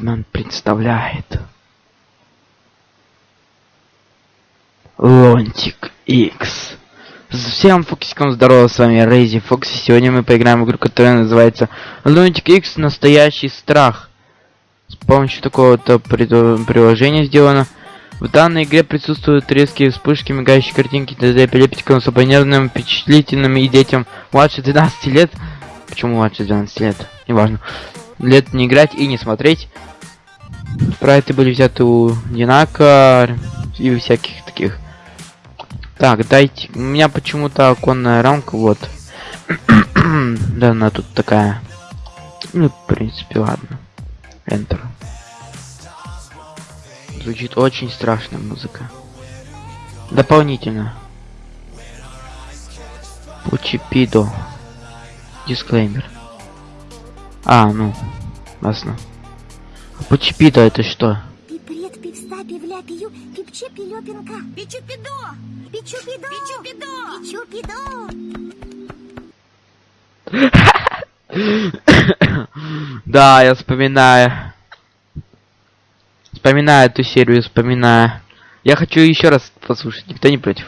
Вейдман представляет Лонтик X. Всем фоксикам здорово, с вами Рейзи Фокси. Сегодня мы поиграем в игру, которая называется Лунтик X Настоящий страх. С помощью такого-то приложения сделано. В данной игре присутствуют резкие вспышки, мигающие картинки для эпилептикам, особо нервным, впечатлительным и детям младше 12 лет. Почему младше 12 лет? Неважно. Лет не играть и не смотреть. Спрайты были взяты у Динака и всяких таких. Так, дайте. У меня почему-то оконная рамка, вот. да, она тут такая. Ну, в принципе, ладно. Enter. Звучит очень страшная музыка. Дополнительно. Пучипидо. Дисклеймер. А, ну, ясно. А Пучипидо это что? Пипред, пивста, пивля, пию, пипче, пилёпинка. Пичупидо! Пичупидо! Пичупидо! Пичупидо! да, я вспоминаю. Вспоминаю эту серию, вспоминаю. Я хочу еще раз послушать, никто не против.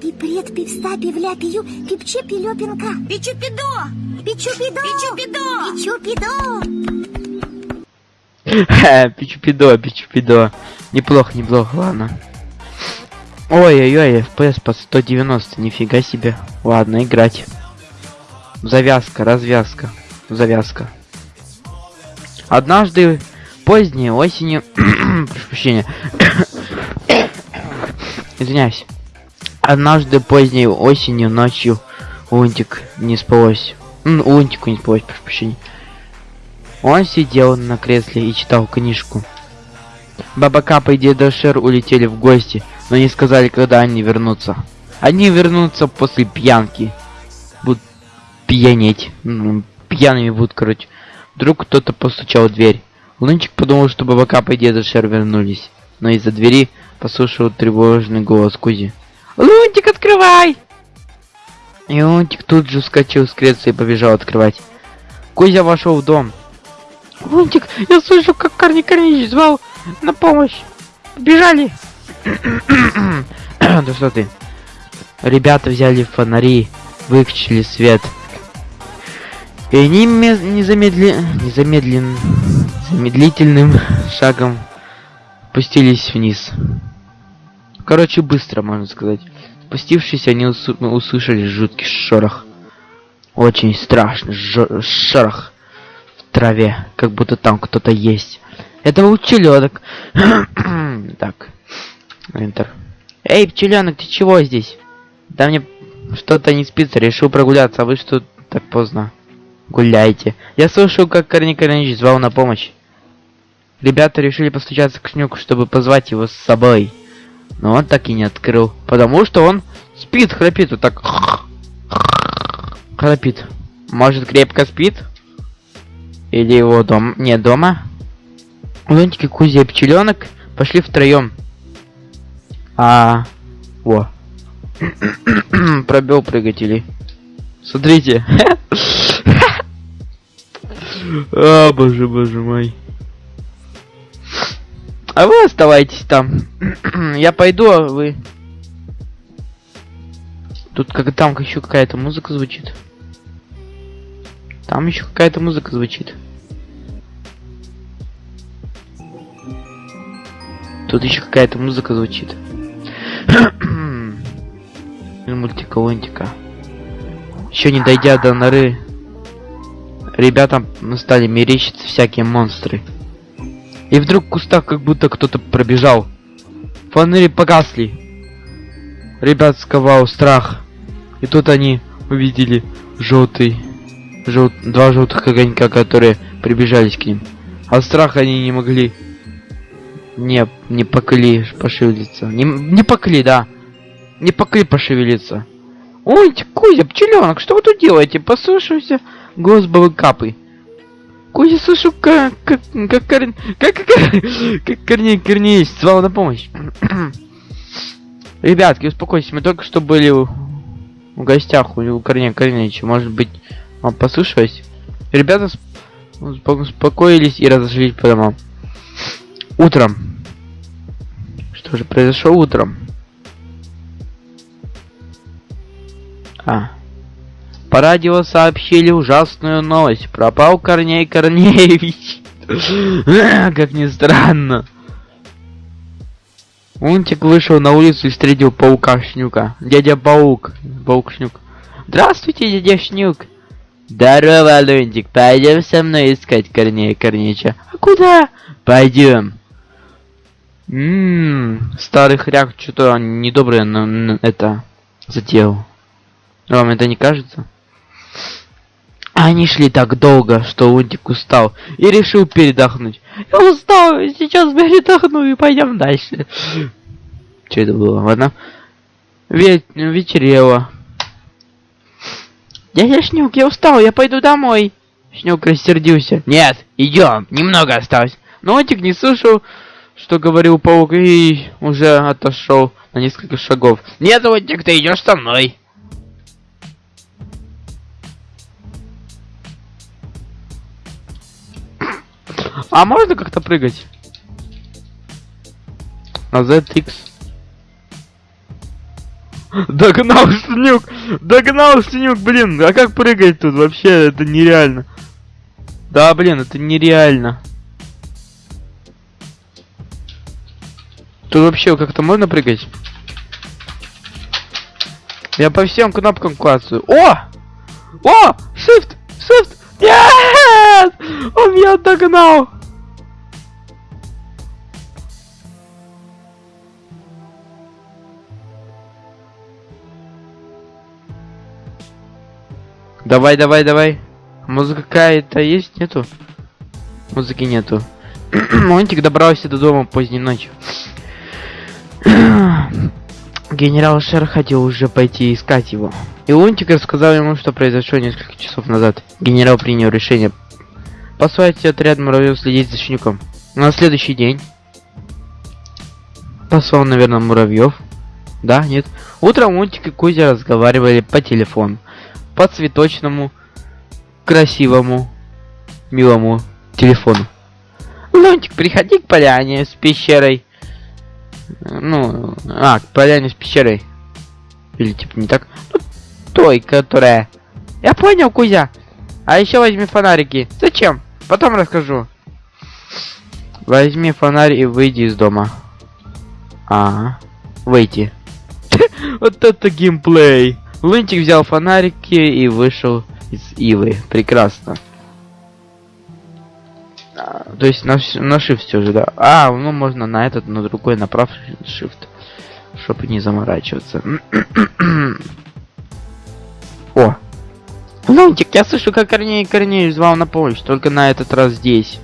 Пипред, пивста, пивля, пию, пипче, пилёпинка. Пичупидо! Пичупидо! Пичупидо! Пичупидо! Пичупидо, пичупидо. Неплохо, неплохо, ладно. Ой-ой-ой, FPS по 190, нифига себе. Ладно, играть. Завязка, развязка, завязка. Однажды поздней осенью... Прошу прощения. Извиняюсь. Однажды поздней осенью ночью Лунтик не спалось. Лунтику не спалось, прошу прощения. Он сидел на кресле и читал книжку. Баба Капа и Деда Шер улетели в гости, но не сказали, когда они вернутся. Они вернутся после пьянки. Будут пьянеть. Пьяными будут, короче. Вдруг кто-то постучал в дверь. Лунчик подумал, что Баба Капа и Деда Шер вернулись. Но из-за двери послушал тревожный голос Кузи. «Лунтик, открывай!» И Лунтик тут же вскочил с кресла и побежал открывать. Кузя вошел в дом. Лунтик, я слышу, как Корни Корнич звал на помощь. Бежали. да что ты? Ребята взяли фонари, выключили свет. И они незамедли... незамедлен... замедлительным шагом спустились вниз. Короче, быстро, можно сказать. Спустившись, они усу услышали жуткий шорох. Очень страшный шорох траве, как будто там кто-то есть. Это был пчеленок. так, Enter. Эй, пчеленок, ты чего здесь? Да мне что-то не спится, решил прогуляться, а вы что так поздно? Гуляйте. Я слышал, как Корни Корнич звал на помощь. Ребята решили постучаться к Шнюку, чтобы позвать его с собой. Но он так и не открыл, потому что он спит, храпит вот так. Храпит. Может, крепко спит? Или его дом... Не, дома? Лунтики, Кузя и Пчеленок пошли втроем. А... Во. Пробел прыгатели. Смотрите. А, боже, боже мой. А вы оставайтесь там. Я пойду, а вы... Тут как там еще какая-то музыка звучит. Там еще какая-то музыка звучит. Тут еще какая-то музыка звучит. Мультика лунтика. Еще не дойдя до норы, ребятам стали мерещиться всякие монстры. И вдруг в кустах как будто кто-то пробежал. Фонари погасли. Ребят сковал страх. И тут они увидели желтый, жел... два желтых огонька, которые прибежались к ним. А страх они не могли не, не покли пошевелиться. Не, не покли, да. Не покли пошевелиться. Ой, Кузя, пчеленок, что вы тут делаете? Послушайся голос бабы Капы. Кузя, слышу, как, как, как, как, как, как, как Корней Корнеевич звал на помощь. Ребятки, успокойтесь, мы только что были в, гостях у Корнея Корнеевича. Может быть, вам послышалось? Ребята успокоились и разошлись по домам. Утром. Что же произошло утром? А. По радио сообщили ужасную новость. Пропал Корней Корнеевич. Как ни странно. Унтик вышел на улицу и встретил паука Шнюка. Дядя Паук. Паук Шнюк. Здравствуйте, дядя Шнюк. Здорово, Лунтик. Пойдем со мной искать Корнея Корнеича. А куда? Пойдем. Ммм, старый хряк что-то недоброе на, на это затеял. Вам это не кажется? Они шли так долго, что Лунтик устал и решил передохнуть. Я устал, сейчас передохну и пойдем дальше. Что это было? Ладно. Ве вечерело. Дядя Шнюк, я устал, я пойду домой. Шнюк рассердился. Нет, идем, немного осталось. Но не слушал, что говорил паук, и уже отошел на несколько шагов. Нет, Лунтик, ты идешь со мной. А можно как-то прыгать? На ZX. Догнал Снюк! Догнал Снюк, блин! А как прыгать тут? Вообще, это нереально. Да, блин, это нереально. Тут вообще как-то можно прыгать? Я по всем кнопкам классую. О! О! Shift! Shift! Нет! Он меня догнал! Давай, давай, давай. Музыка какая-то есть? Нету? Музыки нету. Монтик добрался до дома поздней ночью. Генерал Шер хотел уже пойти искать его. И Лунтик рассказал ему, что произошло несколько часов назад. Генерал принял решение послать отряд муравьев следить за Шнюком. На следующий день послал, наверное, муравьев. Да, нет. Утром Лунтик и Кузя разговаривали по телефону. По цветочному, красивому, милому телефону. Лунтик, приходи к поляне с пещерой. Ну, а, к поляне с пещерой. Или типа не так. Ну, той, которая... Я понял, Кузя. А еще возьми фонарики. Зачем? Потом расскажу. Возьми фонарь и выйди из дома. А, выйти. Вот это геймплей. Лунтик взял фонарики и вышел из Ивы. Прекрасно. А, то есть на, на shift все же, да. А, ну можно на этот, на другой направь shift. Чтобы не заморачиваться. О! Лунтик, я слышу, как Корней Корнеевич звал на помощь, только на этот раз здесь.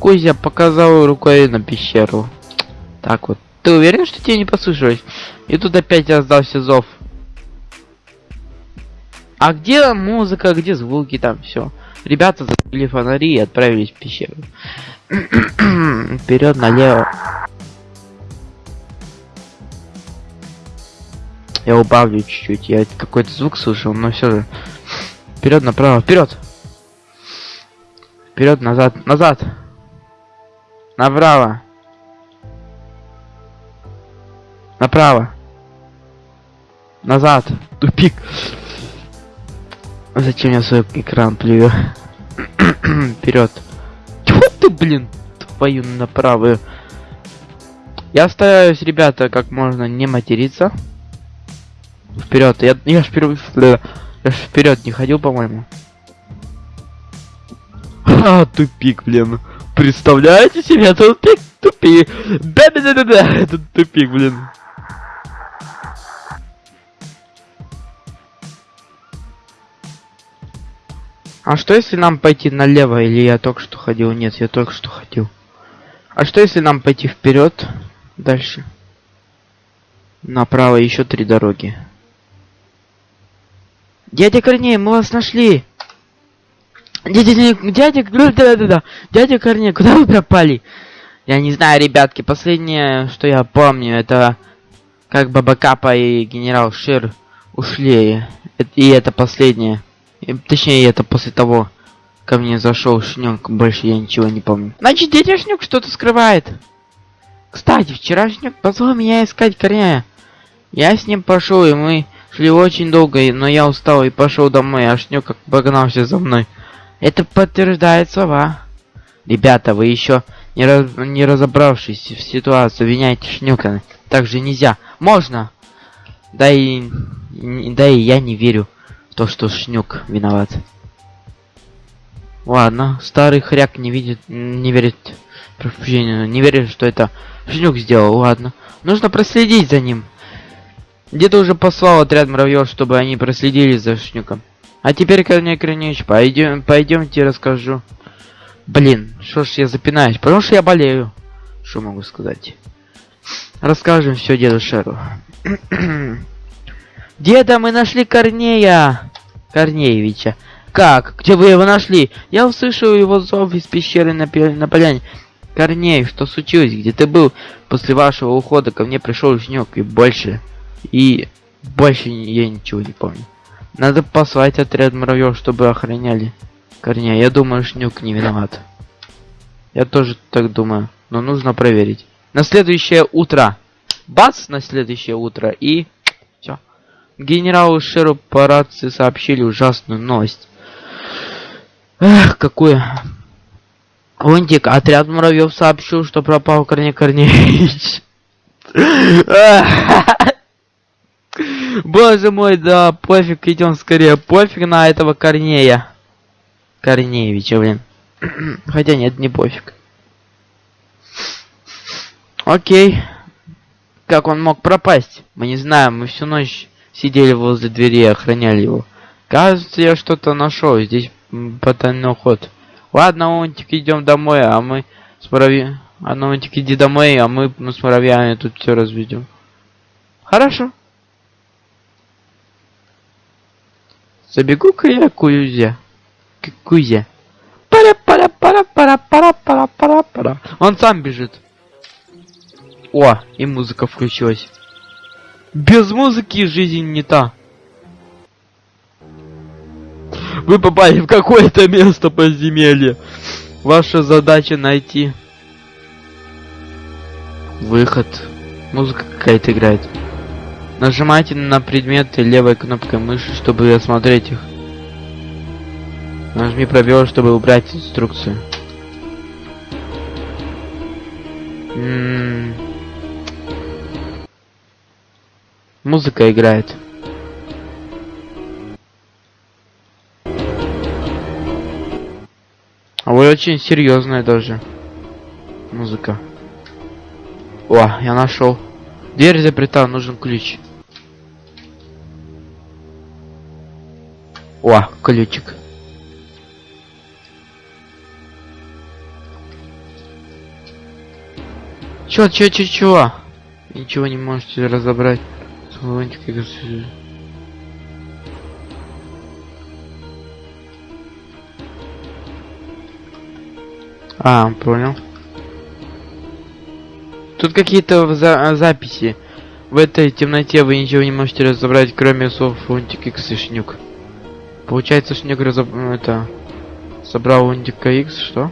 Кузя показал рукой на пещеру. Так вот. Ты уверен, что тебе не послышалось? И тут опять раздался зов. А где музыка, где звуки там, все. Ребята закрыли фонари и отправились в пещеру. Вперед налево. Я убавлю чуть-чуть. Я какой-то звук слышал, но все же. Вперед, направо, вперед! Вперед, назад, назад! Направо! Направо! Назад! Тупик! Зачем я свой экран плюю? Вперед! Тьфу ты, блин! Твою направо! Я стараюсь, ребята, как можно не материться. Вперед, я, я ж вперед, я ж вперед не ходил, по-моему. А, тупик, блин. Представляете себе, тупик, тупик. Да-да-да-да-да, это тупик, блин. А что если нам пойти налево, или я только что ходил? Нет, я только что ходил. А что если нам пойти вперед, дальше? Направо еще три дороги. Дядя Корней, мы вас нашли. Дядя, дядя, да, да, да, дядя Корней, куда вы пропали? Я не знаю, ребятки, последнее, что я помню, это как Баба Капа и генерал Шир ушли. И это последнее. И, точнее, это после того, ко мне зашел Шнюк, больше я ничего не помню. Значит, дядя Шнюк что-то скрывает. Кстати, вчера Шнюк позвал меня искать Корняя. Я с ним пошел, и мы шли очень долго, но я устал и пошел домой, а Шнюк как погнался за мной. Это подтверждает слова. Ребята, вы еще не, раз- не разобравшись в ситуации, обвиняете Шнюка. Так же нельзя. Можно. Да и, да и я не верю то, что Шнюк виноват. Ладно, старый хряк не видит, не верит, прощения, не верит, что это Шнюк сделал. Ладно, нужно проследить за ним. Где-то уже послал отряд муравьев, чтобы они проследили за Шнюком. А теперь, Корней Корнеевич, пойдем, пойдемте расскажу. Блин, что ж я запинаюсь, потому что я болею. Что могу сказать? Расскажем все деду Шеру. Деда, мы нашли Корнея! Корнеевича. Как? Где вы его нашли? Я услышал его зов из пещеры на, на поляне. Корней, что случилось? Где ты был? После вашего ухода ко мне пришел Шнек и больше. И больше я ничего не помню. Надо послать отряд муравьев, чтобы охраняли Корнея. Я думаю, Шнюк не виноват. Я тоже так думаю. Но нужно проверить. На следующее утро. Бац, на следующее утро. И. Генералу Шеру по рации сообщили ужасную новость. Эх, какую. Лунтик, отряд муравьев сообщил, что пропал Корней Корнеевич. Боже мой, да, пофиг, идем скорее. Пофиг на этого Корнея. Корнеевича, блин. Хотя нет, не пофиг. Окей. Как он мог пропасть? Мы не знаем, мы всю ночь сидели возле двери и охраняли его. Кажется, я что-то нашел. Здесь потайной ход. Ладно, унтик, идем домой, а мы с муравьями... А Онтик, иди домой, а мы с муравьями тут все разведем. Хорошо. Забегу-ка я кузя. Кузя. Пара пара пара пара пара пара пара пара. Он сам бежит. О, и музыка включилась. Без музыки жизнь не та. Вы попали в какое-то место подземелья. Ваша задача найти выход. Музыка какая-то играет. Нажимайте на предметы левой кнопкой мыши, чтобы осмотреть их. Нажми пробел, чтобы убрать инструкцию. М. Музыка играет. А вы очень серьезная даже. Музыка. О, я нашел. Дверь заперта, нужен ключ. О, ключик. Чё, чё, чё, чё? Ничего не можете разобрать. Слонтик, я говорю, А, понял. Тут какие-то за- записи. В этой темноте вы ничего не можете разобрать, кроме слов Лунтик X и Шнюк. Получается, Шнюк разоб... это... Собрал Лунтика X, что?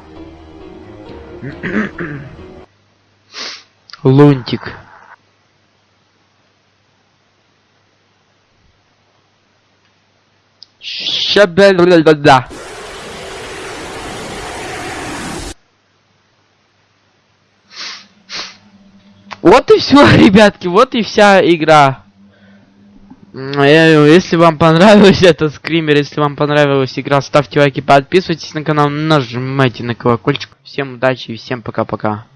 Лунтик. Ща-бля-бля-бля-да. Вот и все, ребятки, вот и вся игра. Э, Если вам понравилась этот скример, если вам понравилась игра, ставьте лайки, подписывайтесь на канал, нажимайте на колокольчик. Всем удачи и всем пока-пока.